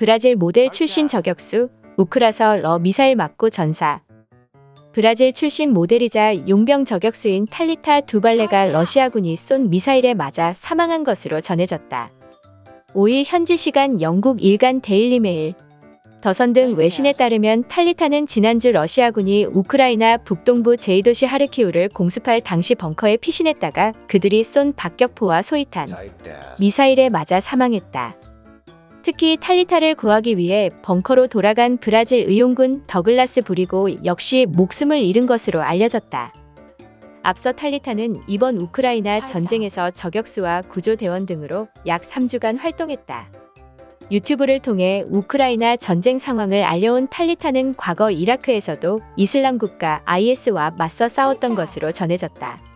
브라질 모델 출신 저격수, 우크라서 러 미사일 맞고 전사. 브라질 출신 모델이자 용병 저격수인 탈리타 두발레가 러시아군이 쏜 미사일에 맞아 사망한 것으로 전해졌다. 5일 현지 시간 영국 일간 데일리메일, 더선 등 외신에 따르면 탈리타는 지난주 러시아군이 우크라이나 북동부 제2도시 하르키우를 공습할 당시 벙커에 피신했다가 그들이 쏜 박격포와 소이탄, 미사일에 맞아 사망했다. 특히 탈리타를 구하기 위해 벙커로 돌아간 브라질 의용군 더글라스 부리고 역시 목숨을 잃은 것으로 알려졌다. 앞서 탈리타는 이번 우크라이나 전쟁에서 저격수와 구조대원 등으로 약 3주간 활동했다. 유튜브를 통해 우크라이나 전쟁 상황을 알려온 탈리타는 과거 이라크에서도 이슬람 국가 IS와 맞서 싸웠던 것으로 전해졌다.